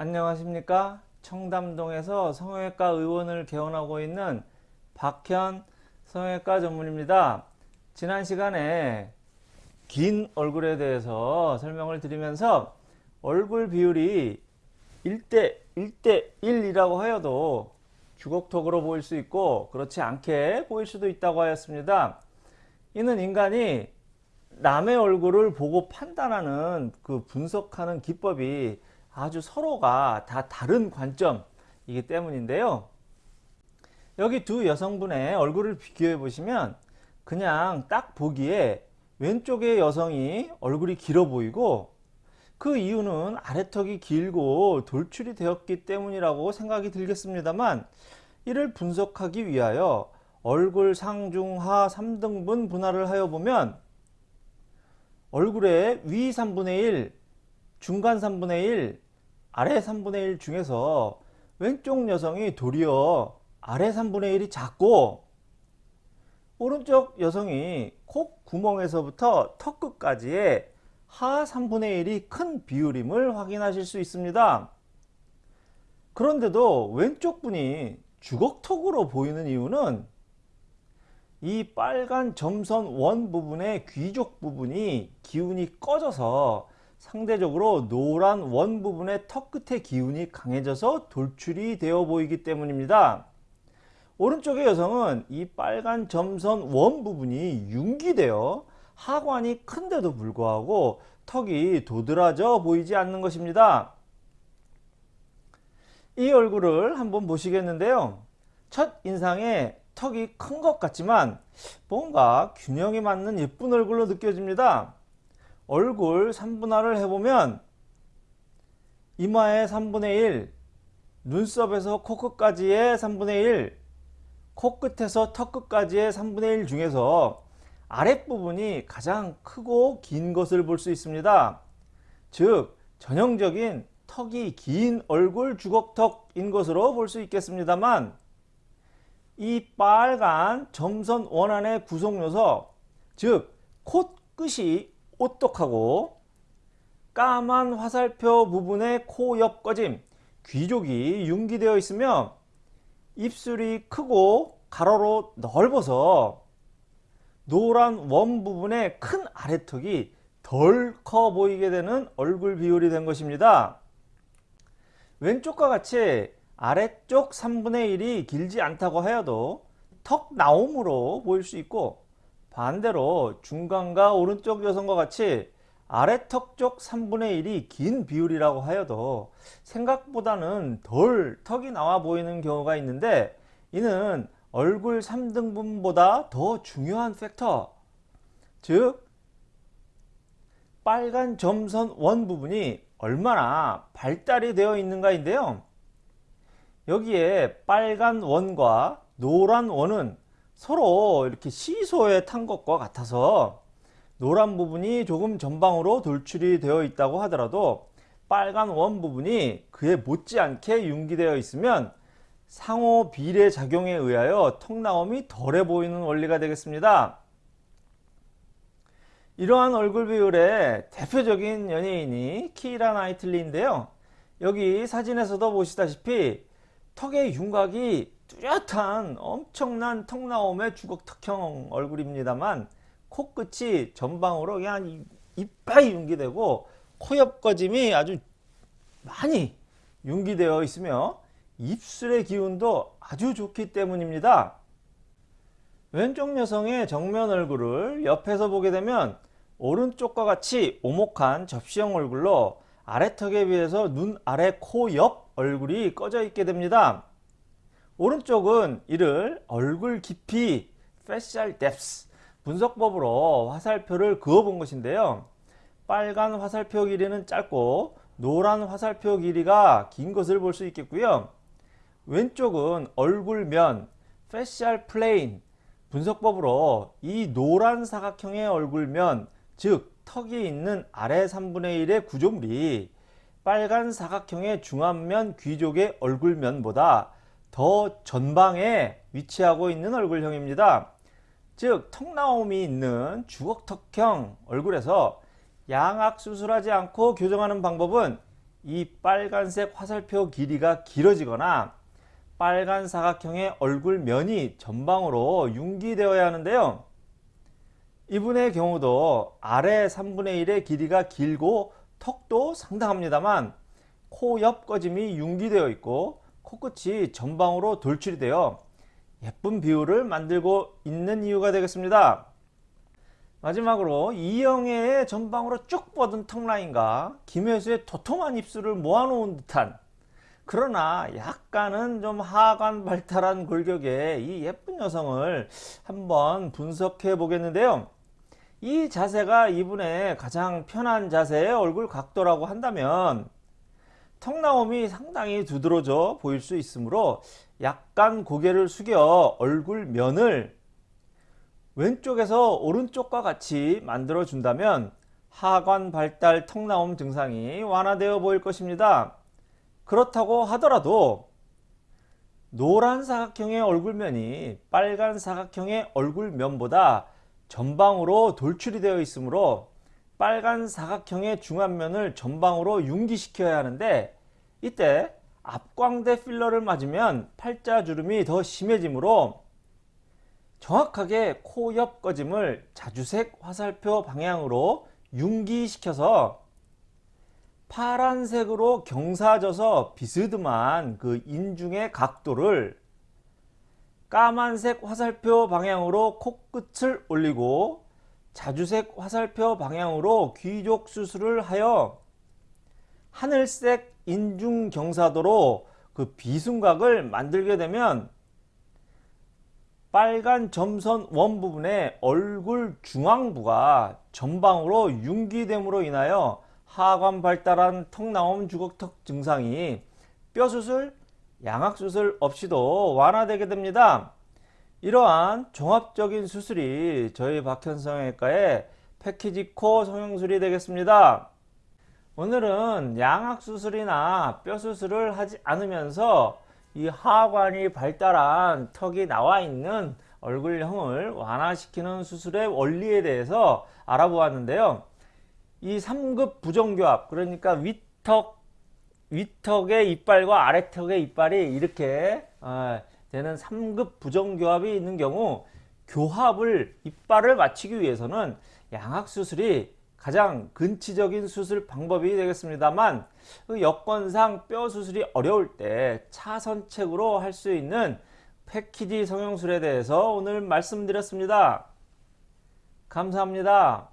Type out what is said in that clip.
안녕하십니까? 청담동에서 성형외과 의원을 개원하고 있는 박현 성형외과 전문입니다. 지난 시간에 긴 얼굴에 대해서 설명을 드리면서 얼굴 비율이 1대 1대 1이라고 하여도 주걱턱으로 보일 수 있고 그렇지 않게 보일 수도 있다고 하였습니다. 이는 인간이 남의 얼굴을 보고 판단하는 그 분석하는 기법이 아주 서로가 다 다른 관점이기 때문인데요. 여기 두 여성분의 얼굴을 비교해 보시면 그냥 딱 보기에 왼쪽의 여성이 얼굴이 길어 보이고 그 이유는 아래턱이 길고 돌출이 되었기 때문이라고 생각이 들겠습니다만 이를 분석하기 위하여 얼굴 상중하 3등분 분할을 하여 보면 얼굴의 위 3분의 1, 중간 3분의 1, 아래 3분의 1 중에서 왼쪽 여성이 도리어 아래 3분의 1이 작고 오른쪽 여성이 코 구멍에서부터 턱 끝까지의 하 3분의 1이 큰 비율임을 확인하실 수 있습니다. 그런데도 왼쪽 분이 주걱턱으로 보이는 이유는 이 빨간 점선 원 부분의 귀족 부분이 기운이 꺼져서 상대적으로 노란 원 부분의 턱 끝의 기운이 강해져서 돌출이 되어 보이기 때문입니다. 오른쪽의 여성은 이 빨간 점선 원 부분이 융기되어 하관이 큰데도 불구하고 턱이 도드라져 보이지 않는 것입니다. 이 얼굴을 한번 보시겠는데요. 첫 인상에 턱이 큰 것 같지만 뭔가 균형이 맞는 예쁜 얼굴로 느껴집니다. 얼굴 3분할을 해보면 이마의 3분의 1, 눈썹에서 코끝까지의 3분의 1, 코끝에서 턱끝까지의 3분의 1 중에서 아랫부분이 가장 크고 긴 것을 볼 수 있습니다. 즉 전형적인 턱이 긴 얼굴 주걱턱인 것으로 볼 수 있겠습니다만 이 빨간 점선 원안의 구성요소 즉 콧끝이 오똑하고 까만 화살표 부분의 코 옆 꺼짐 귀족이 융기되어 있으며 입술이 크고 가로로 넓어서 노란 원 부분의 큰 아래턱이 덜 커 보이게 되는 얼굴 비율이 된 것입니다. 왼쪽과 같이 아래쪽 3분의 1이 길지 않다고 하여도 턱 나옴으로 보일 수 있고 반대로 중간과 오른쪽 여성과 같이 아래턱 쪽 3분의 1이 긴 비율이라고 하여도 생각보다는 덜 턱이 나와 보이는 경우가 있는데 이는 얼굴 3등분보다 더 중요한 팩터. 즉 빨간 점선 원 부분이 얼마나 발달이 되어 있는가 인데요. 여기에 빨간 원과 노란 원은 서로 이렇게 시소에 탄 것과 같아서 노란 부분이 조금 전방으로 돌출이 되어 있다고 하더라도 빨간 원 부분이 그에 못지않게 융기되어 있으면 상호 비례 작용에 의하여 턱나옴이 덜해 보이는 원리가 되겠습니다. 이러한 얼굴 비율의 대표적인 연예인이 키라 나이틀리인데요. 여기 사진에서도 보시다시피 턱의 윤곽이 뚜렷한 엄청난 턱나옴의 주걱턱형 얼굴입니다만 코끝이 전방으로 그냥 이빨이 융기되고 코옆 꺼짐이 아주 많이 융기되어 있으며 입술의 기운도 아주 좋기 때문입니다. 왼쪽 여성의 정면 얼굴을 옆에서 보게 되면 오른쪽과 같이 오목한 접시형 얼굴로 아래턱에 비해서 눈 아래 코 옆 얼굴이 꺼져 있게 됩니다. 오른쪽은 이를 얼굴 깊이 facial depth 분석법으로 화살표를 그어 본 것인데요. 빨간 화살표 길이는 짧고 노란 화살표 길이가 긴 것을 볼 수 있겠고요. 왼쪽은 얼굴면 facial plane 분석법으로 이 노란 사각형의 얼굴면 즉 턱이 있는 아래 3분의 1의 구조물이 빨간 사각형의 중안면 귀족의 얼굴면보다 더 전방에 위치하고 있는 얼굴형입니다. 즉 턱나옴이 있는 주걱턱형 얼굴에서 양악 수술하지 않고 교정하는 방법은 이 빨간색 화살표 길이가 길어지거나 빨간 사각형의 얼굴면이 전방으로 융기되어야 하는데요. 이분의 경우도 아래 3분의 1의 길이가 길고 턱도 상당합니다만 코 옆 꺼짐이 융기되어 있고 코끝이 전방으로 돌출이 되어 예쁜 비율을 만들고 있는 이유가 되겠습니다. 마지막으로 이영애의 전방으로 쭉 뻗은 턱라인과 김혜수의 도톰한 입술을 모아놓은 듯한 그러나 약간은 좀 하관 발달한 골격의 이 예쁜 여성을 한번 분석해 보겠는데요. 이 자세가 이분의 가장 편한 자세의 얼굴 각도라고 한다면 턱나옴이 상당히 두드러져 보일 수 있으므로 약간 고개를 숙여 얼굴 면을 왼쪽에서 오른쪽과 같이 만들어 준다면 하관 발달 턱나옴 증상이 완화되어 보일 것입니다. 그렇다고 하더라도 노란 사각형의 얼굴면이 빨간 사각형의 얼굴면보다 전방으로 돌출이 되어 있으므로 빨간 사각형의 중안면을 전방으로 융기시켜야 하는데 이때 앞광대 필러를 맞으면 팔자주름이 더 심해지므로 정확하게 코 옆 꺼짐을 자주색 화살표 방향으로 융기시켜서 파란색으로 경사져서 비스듬한 그 인중의 각도를 까만색 화살표 방향으로 코끝을 올리고 자주색 화살표 방향으로 귀족 수술을 하여 하늘색 인중 경사도로 그 비순각을 만들게 되면 빨간 점선 원 부분의 얼굴 중앙부가 전방으로 융기됨으로 인하여 하관 발달한 턱나옴 주걱턱 증상이 뼈수술, 양악수술 없이도 완화되게 됩니다. 이러한 종합적인 수술이 저희 박현성외과의 패키지 코 성형술이 되겠습니다. 오늘은 양악수술이나 뼈수술을 하지 않으면서 이 하관이 발달한 턱이 나와 있는 얼굴형을 완화시키는 수술의 원리에 대해서 알아보았는데요. 이 3급 부정교합 그러니까 윗턱 윗턱의 이빨과 아래턱의 이빨이 이렇게 어, 되는 3급 부정교합이 있는 경우 교합을 이빨을 맞추기 위해서는 양악수술이 가장 근치적인 수술 방법이 되겠습니다만 그 여건상 뼈 수술이 어려울 때 차선책으로 할 수 있는 패키지 성형술에 대해서 오늘 말씀드렸습니다. 감사합니다.